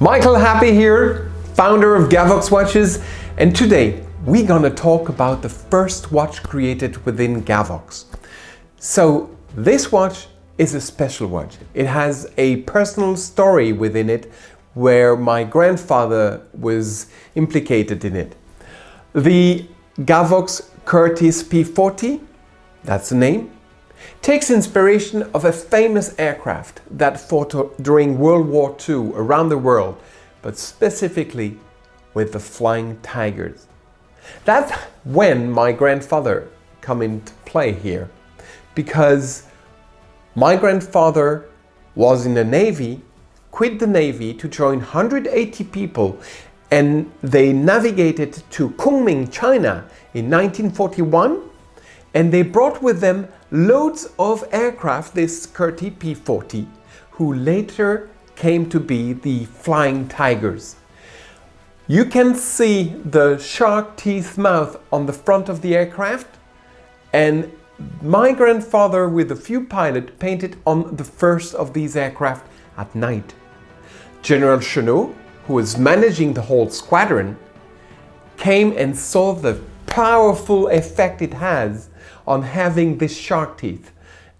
Michael Happy here, founder of Gavox Watches, and today we're gonna talk about the first watch created within Gavox. So this watch is a special watch. It has a personal story within it where my grandfather was implicated in it. The Gavox Curtiss P40, that's the name, takes inspiration of a famous aircraft that fought during World War II around the world, but specifically with the Flying Tigers. That's when my grandfather come into play here, because my grandfather was in the Navy, quit the Navy to join 180 people and they navigated to Kunming, China in 1941 and they brought with them loads of aircraft, this Curtiss P-40, who later came to be the Flying Tigers. You can see the shark teeth mouth on the front of the aircraft and my grandfather with a few pilots painted on the first of these aircraft at night. General Chennault, who was managing the whole squadron, came and saw the powerful effect it has on having this shark teeth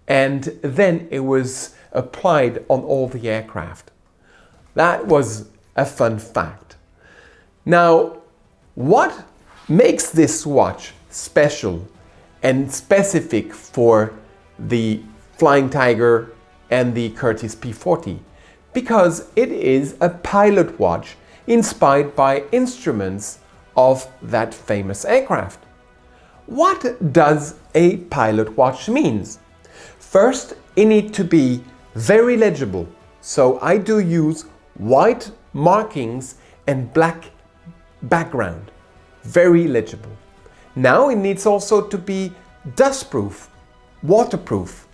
and then it was applied on all the aircraft. That was a fun fact. Now, what makes this watch special and specific for the Flying Tiger and the Curtiss P40? Because it is a pilot watch inspired by instruments of that famous aircraft. What does a pilot watch means? First, it needs to be very legible. So I do use white markings and black background. Very legible. Now it needs also to be dustproof, waterproof.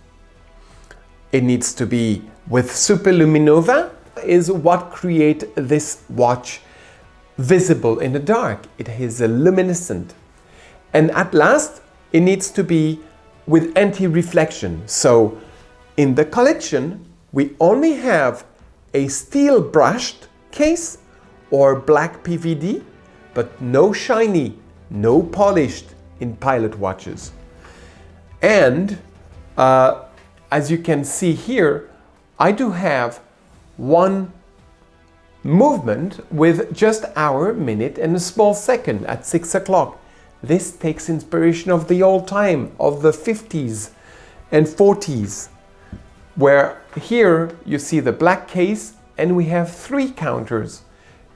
It needs to be with superluminova is what create this watch visible in the dark. It is a luminescent. And at last, it needs to be with anti-reflection. So in the collection, we only have a steel brushed case or black PVD, but no shiny, no polished in pilot watches. And uh, as you can see here, I do have one movement with just hour, minute and a small second at 6 o'clock. This takes inspiration of the old time, of the 50s and 40s, where here you see the black case and we have three counters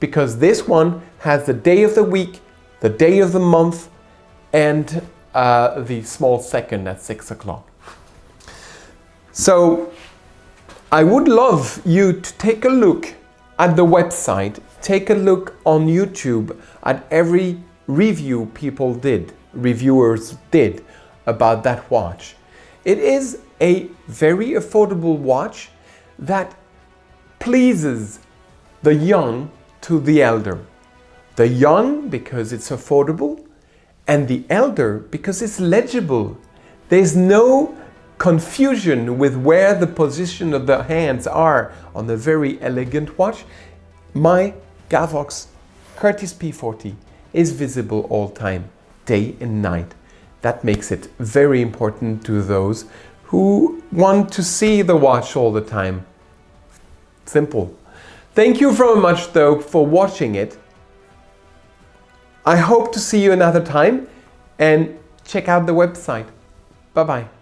because this one has the day of the week, the day of the month and uh, the small second at 6 o'clock. So I would love you to take a look at the website, take a look on YouTube at every review people did, reviewers did about that watch. It is a very affordable watch that pleases the young to the elder. The young because it's affordable and the elder because it's legible. There's no confusion with where the position of the hands are on the very elegant watch. My Gavox Curtiss P40 is visible all time, day and night. That makes it very important to those who want to see the watch all the time. Simple. Thank you very much though for watching it. I hope to see you another time and check out the website. Bye bye.